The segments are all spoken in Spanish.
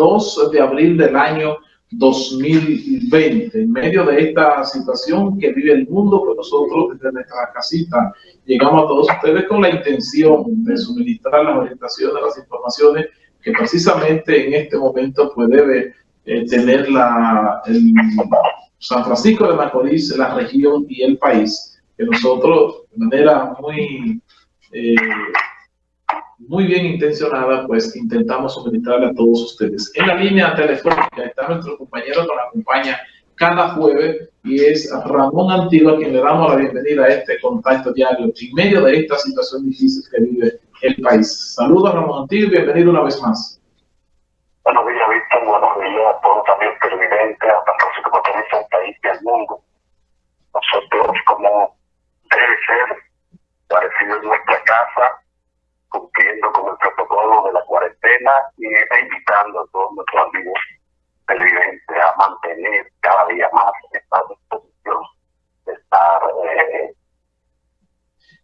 2 de abril del año 2020. En medio de esta situación que vive el mundo, pues nosotros desde nuestra casita llegamos a todos ustedes con la intención de suministrar las orientaciones, las informaciones que precisamente en este momento pues debe eh, tener la, el San Francisco de Macorís, la región y el país, que nosotros de manera muy eh, muy bien intencionada, pues intentamos suministrarle a todos ustedes. En la línea telefónica está nuestro compañero que nos acompaña cada jueves y es Ramón Antigua quien le damos la bienvenida a este contacto diario en medio de esta situación difícil que vive el país. Saludos Ramón Antigua bienvenido una vez más. Buenos días, Víctor. Buenos días a todos también televidentes, a tanto como el país y el mundo. Nosotros, como debe ser, parecido en nuestra casa, cumpliendo con el protocolo de la cuarentena y invitando a todos nuestros amigos televidentes a mantener cada día más esta disposición de estar eh,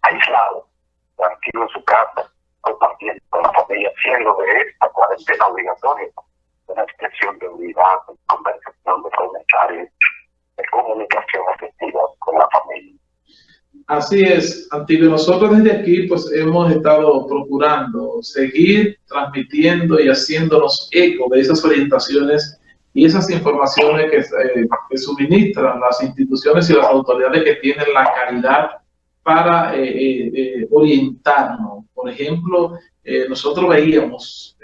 aislado, tranquilo en su casa, compartiendo con la familia, haciendo de cuarentena obligatoria una expresión de unidad, de conversación, de comentarios, de comunicación efectiva con la familia. Así es, Antiguo. Nosotros desde aquí pues hemos estado procurando seguir transmitiendo y haciéndonos eco de esas orientaciones y esas informaciones que, eh, que suministran las instituciones y las autoridades que tienen la calidad para eh, eh, orientarnos. Por ejemplo, nosotros veíamos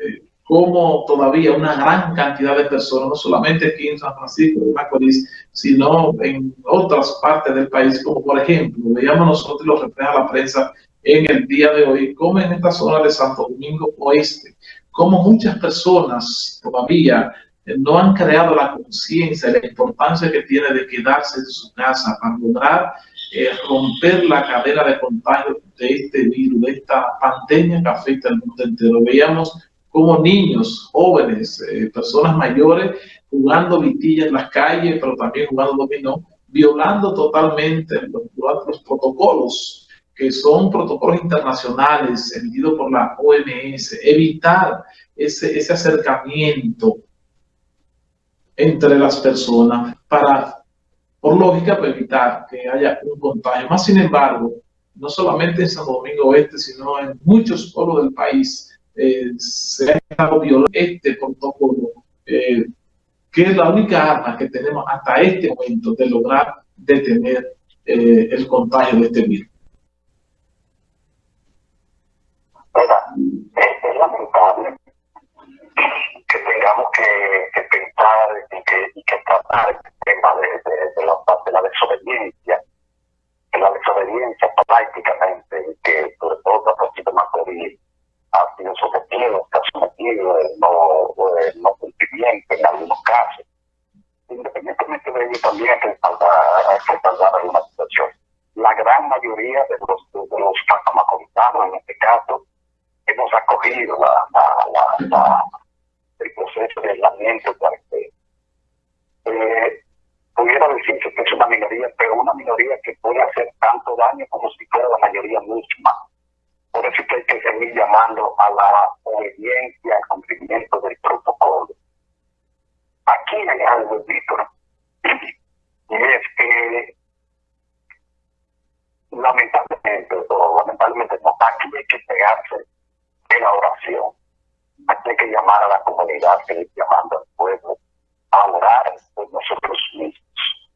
como todavía una gran cantidad de personas, no solamente aquí en San Francisco de Macorís, sino en otras partes del país, como por ejemplo, veíamos nosotros lo refleja la prensa en el día de hoy, como en esta zona de Santo Domingo Oeste, como muchas personas todavía eh, no han creado la conciencia de la importancia que tiene de quedarse en su casa para lograr eh, romper la cadena de contagio de este virus, de esta pandemia que afecta al mundo entero. Veíamos como niños, jóvenes, eh, personas mayores, jugando vitilla en las calles, pero también jugando dominó, violando totalmente los, los protocolos, que son protocolos internacionales emitidos por la OMS, evitar ese, ese acercamiento entre las personas para, por lógica, para evitar que haya un contagio. Más sin embargo, no solamente en San Domingo Oeste, sino en muchos pueblos del país, eh, se ha estado violando este protocolo, eh, que es la única arma que tenemos hasta este momento de lograr detener eh, el contagio de este virus. es lamentable que tengamos que, pensar y que, y que tratar el tema de, la, de la desobediencia, de la desobediencia prácticamente, que sobre todo a partir de Macorís ha sido sometido, está sometido el no, el no cumplimiento en algunos casos. Independientemente de ello, también hay que respaldar, alguna situación. La gran mayoría de los, de los en este caso, hemos acogido la, la, el proceso de aislamiento que eh, pudiera decirse que es una minoría, pero una minoría que puede hacer tanto daño como si fuera la mayoría misma por eso que hay que seguir llamando a la obediencia, al cumplimiento del protocolo. Aquí hay algo, Víctor, y es que lamentablemente, o lamentablemente no, aquí hay que pegarse de la oración. Aquí hay que llamar a la comunidad, seguir llamando al pueblo a orar por nosotros mismos.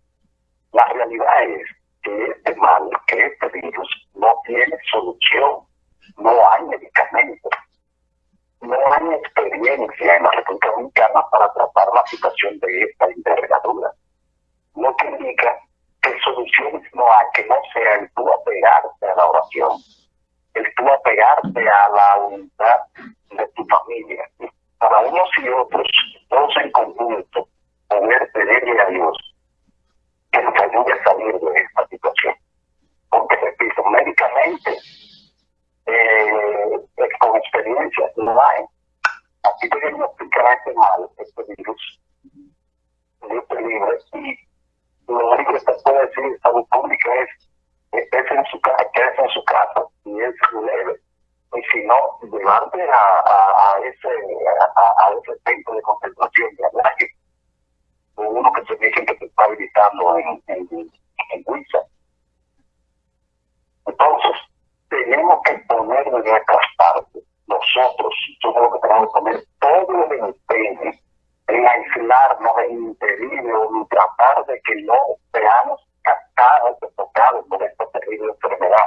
La realidad es que este mal, que este virus no tiene solución no hay medicamentos, no hay experiencia en la República Dominicana para tratar la situación de esta envergadura. Lo que indica no hay, que no sea el tú apegarte a la oración, el tú apegarte a la unidad de tu familia. Para unos y otros, todos en conjunto, poder pedirle a Dios que nos ayude a salir de esta situación. Porque, repito, médicamente eh, con experiencia no hay. Aquí te a explicar este mal, este virus, este libre, y lo único que estás puede decir en salud pública es, estés en su casa, quédese en su casa, y es leve. Y si no, llevarte a, ese a, ese centro de concentración de hablaje, uno que se dice que te está habilitando en, en, en Entonces, tenemos que poner de nuestras partes, nosotros, somos lo que tenemos que poner aislarnos, en impedir o en tratar de que no seamos captados o tocados por esta terrible enfermedad,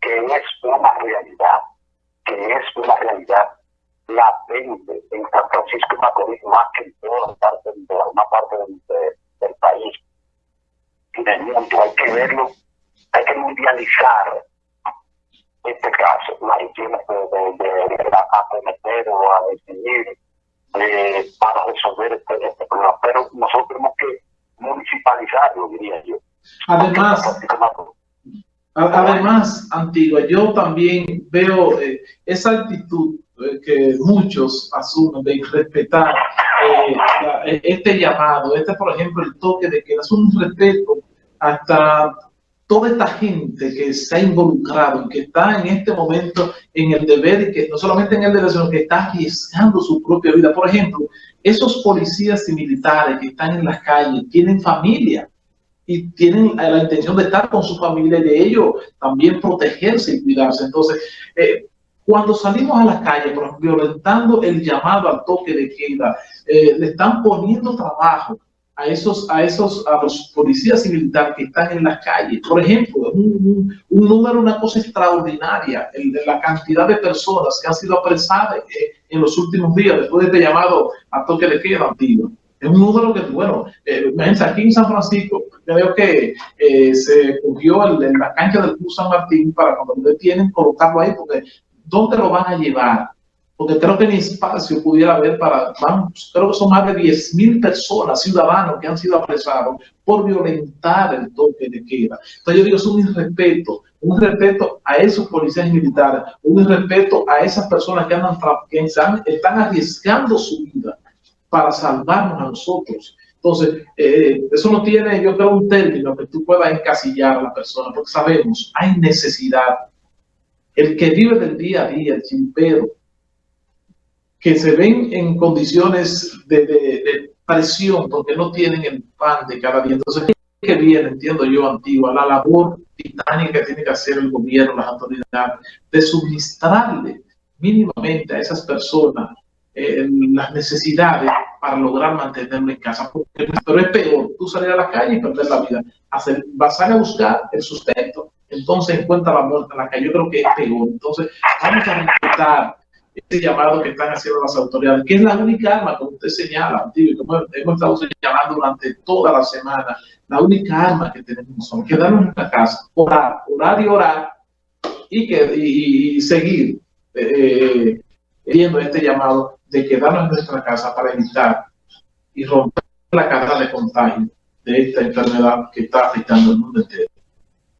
que es una realidad, que es una realidad latente en San Francisco de Macorís más que en toda parte, de una parte del, país y del mundo. Hay que verlo, hay que mundializar este caso, la higiene de, de, de, acometer o a decidir eh, para resolver este, este, problema. Pero nosotros tenemos que municipalizarlo, diría yo. Además, además, Antigua, yo también veo eh, esa actitud eh, que muchos asumen de respetar eh, este llamado, este por ejemplo el toque de que es un respeto hasta toda esta gente que se ha involucrado, que está en este momento en el deber y que no solamente en el deber, sino que está arriesgando su propia vida. Por ejemplo, esos policías y militares que están en las calles tienen familia y tienen la intención de estar con su familia y de ello también protegerse y cuidarse. Entonces, eh, cuando salimos a la calle, violentando el llamado al toque de queda, eh, le están poniendo trabajo a esos, a esos, a los policías y militares que están en las calles. Por ejemplo, un, un, número, una cosa extraordinaria, el de la cantidad de personas que han sido apresadas eh, en los últimos días después de este llamado a toque de queda antiguo. Es un número que, bueno, eh, aquí en San Francisco, creo que eh, se cogió en la cancha del Club San Martín para cuando lo detienen, colocarlo ahí, porque ¿dónde lo van a llevar? Porque creo que ni espacio pudiera haber para, vamos, creo que son más de 10 mil personas, ciudadanos que han sido apresados por violentar el toque de queda. Entonces yo digo, es un irrespeto, un respeto a esos policías militares, un irrespeto a esas personas que, andan, que están arriesgando su vida para salvarnos a nosotros. Entonces, eh, eso no tiene, yo creo, un término que tú puedas encasillar a la persona, porque sabemos, hay necesidad. El que vive del día a día, el chimpero, que se ven en condiciones de, presión porque no tienen el pan de cada día. Entonces, que viene, entiendo yo, antigua, la labor titánica que tiene que hacer el gobierno, las autoridades, de suministrarle mínimamente a esas personas eh, las necesidades para lograr mantenerlo en casa. pero es peor, tú salir a la calle y perder la vida. Hacer, vas a buscar el sustento, entonces encuentra la muerte en la calle. Yo creo que es peor. Entonces, vamos a respetar este llamado que están haciendo las autoridades, que es la única arma, como usted señala, y como hemos estado señalando durante toda la semana, la única arma que tenemos son quedarnos en nuestra casa, orar, orar y orar, y, que, y, seguir eh, este llamado de quedarnos en nuestra casa para evitar y romper la cadena de contagio de esta enfermedad que está afectando el mundo entero.